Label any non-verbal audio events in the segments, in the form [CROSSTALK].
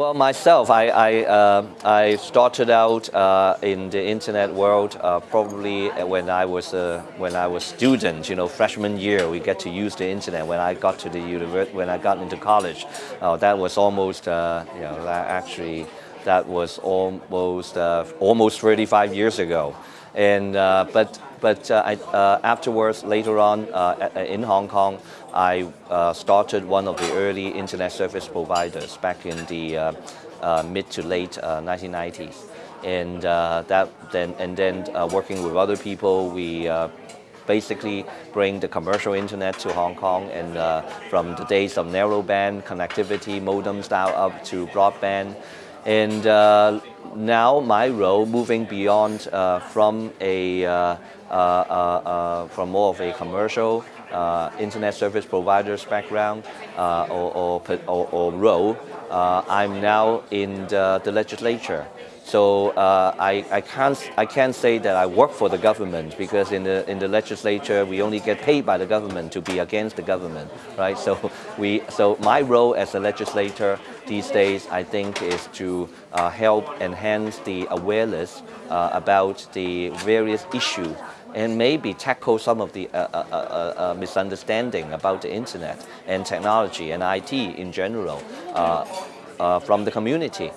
Well, myself, I, I, uh, I started out uh, in the internet world uh, probably when I was uh, when I was student. You know, freshman year, we get to use the internet. When I got to the university, when I got into college, uh, that was almost uh, you know actually that was almost almost 35 years ago. And but but uh, I, uh, afterwards, later on uh, in Hong Kong, I started one of the early internet service providers back in the mid to late 1990s. And that then and then working with other people, we basically bring the commercial internet to Hong Kong and uh, from the days of narrowband connectivity, modem style up to broadband. And uh, now my role moving beyond uh, from a uh, uh, uh, from more of a commercial internet service provider's background or, or, or, or, role, I'm now in the, the legislature. So uh, I, I, can't, I can't say that I work for the government because in the, in the legislature we only get paid by the government to be against the government, right? So, we, so my role as a legislator these days I think is to uh, help enhance the awareness uh, about the various issues and maybe tackle some of the uh, uh, uh, uh misunderstanding about the internet and technology and IT in general from the community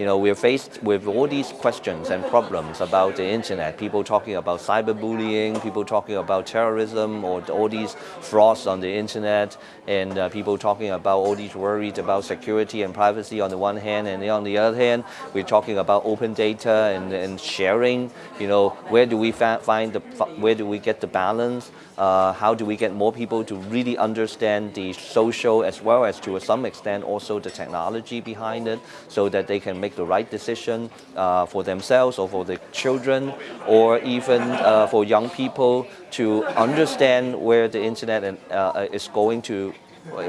you know, we're faced with all these questions and problems about the internet. People talking about cyberbullying, people talking about terrorism or all these frauds on the internet, and uh, people talking about all these worries about security and privacy on the one hand, and on the other hand, we're talking about open data and, and sharing. You know, where do we find the, where do we get the balance? Uh, how do we get more people to really understand the social as well as to some extent also the technology behind it so that they can make make the right decision uh, for themselves or for the children or even uh, for young people to understand where the internet uh, is going to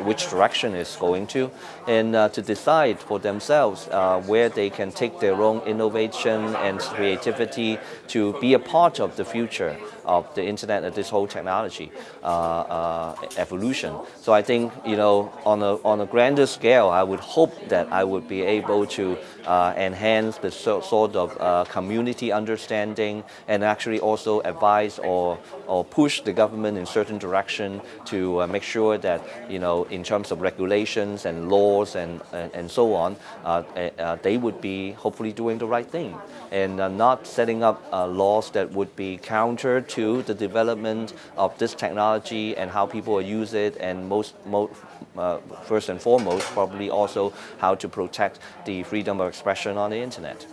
which direction it's going to, and uh, to decide for themselves uh, where they can take their own innovation and creativity to be a part of the future of the internet and this whole technology uh, uh evolution. So I think, you know, on a, on a grander scale, I would hope that I would be able to uh, enhance the so, sort of uh, community understanding and actually also advise or, or push the government in certain direction to make sure that, you know, in terms of regulations and laws and, and, and so on, uh, uh, they would be hopefully doing the right thing and uh, not setting up uh, laws that would be counter to the development of this technology and how people use it and most, most uh, first and foremost, probably also how to protect the freedom of expression on the internet.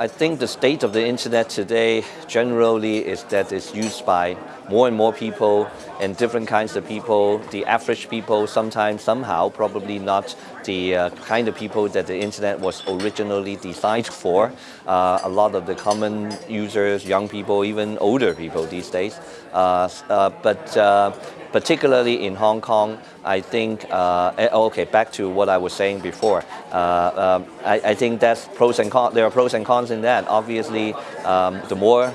I think the state of the internet today generally is that it's used by more and more people and different kinds of people. The average people sometimes, somehow, probably not the uh, kind of people that the internet was originally designed for. Uh, a lot of the common users, young people, even older people these days. Uh, uh but uh, particularly in Hong Kong, I think, uh, eh, okay, back to what I was saying before. Um, I, I, think that's pros and cons, there are pros and cons in that. Obviously, um, the more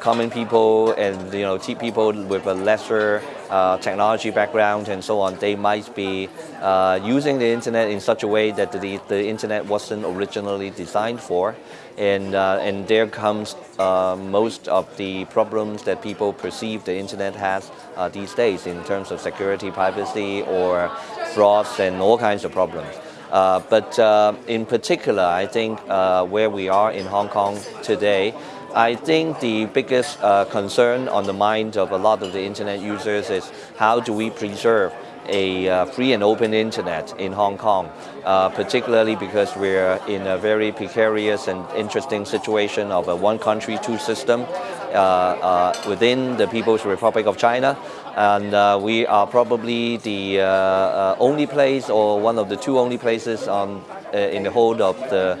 common people and you know cheap people with a lesser uh, technology background and so on, they might be uh, using the internet in such a way that the, the internet wasn't originally designed for. And, uh, and there comes uh, most of the problems that people perceive the internet has uh, these days in terms of security, privacy, or frauds and all kinds of problems. Uh, but in particular, I think where we are in Hong Kong today, I think the biggest uh, concern on the mind of a lot of the internet users is how do we preserve a uh, free and open internet in Hong Kong, uh, particularly because we're in a very precarious and interesting situation of a one country, two system uh, uh within the People's Republic of China. And uh, we are probably the uh, only place or one of the two only places on, in the whole of the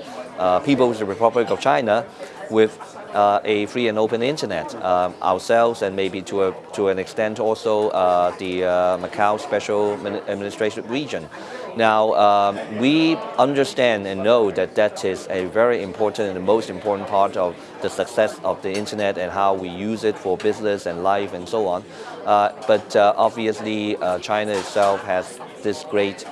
People's Republic of China with uh, a free and open internet um, ourselves and maybe to, a, to an extent also uh, the uh, Macau Special Administration Region. Now, um, we understand and know that that is a very important and the most important part of the success of the internet and how we use it for business and life and so on. Uh, but uh, obviously, uh, China itself has this great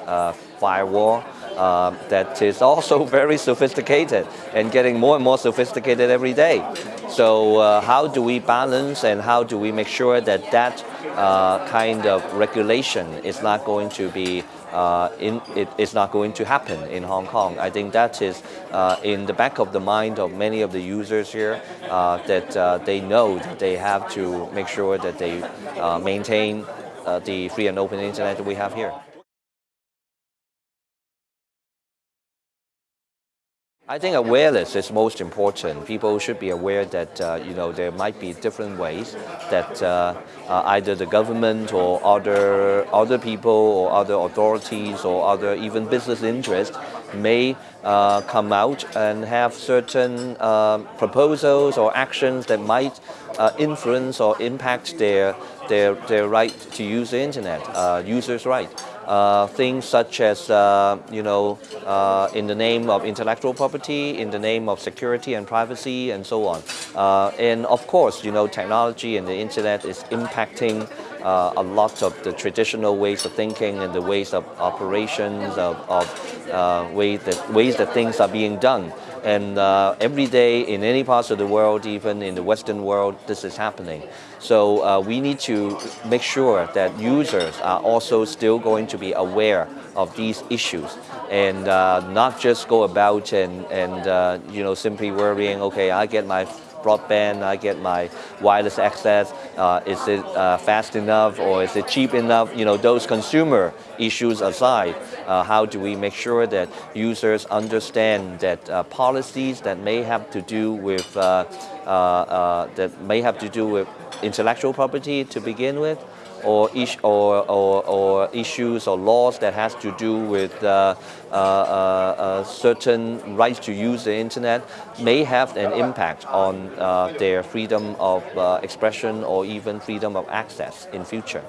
firewall uh, that is also [LAUGHS] very sophisticated and getting more and more sophisticated every day. So uh, how do we balance and how do we make sure that that uh, kind of regulation is not going to be uh, in, it is not going to happen in Hong Kong. I think that is uh, in the back of the mind of many of the users here uh, that uh, they know that they have to make sure that they maintain the free and open internet that we have here. I think awareness is most important. People should be aware that uh, you know there might be different ways that uh, uh, either the government or other other people or other authorities or other even business interests may uh, come out and have certain uh, proposals or actions that might uh, influence or impact their their their right to use the internet, users' right. Uh, things such as, uh, you know, uh, in the name of intellectual property, in the name of security and privacy, and so on. Uh, and of course, you know, technology and the internet is impacting uh, a lot of the traditional ways of thinking and the ways of operations, of, of ways, that, ways that things are being done. And uh, every day in any parts of the world, even in the Western world, this is happening. So uh, we need to make sure that users are also still going to be aware of these issues and uh, not just go about and, and uh, you know, simply worrying, okay, I get my broadband, I get my wireless access, uh, is it uh, fast enough or is it cheap enough? You know, those consumer issues aside, uh, how do we make sure that users understand that uh, policies that may have to do with, uh, uh, that may have to do with intellectual property to begin with, or, or, or, or, issues or laws that has to do with uh, uh, uh, certain rights to use the internet may have an impact on uh, their freedom of uh, expression or even freedom of access in future.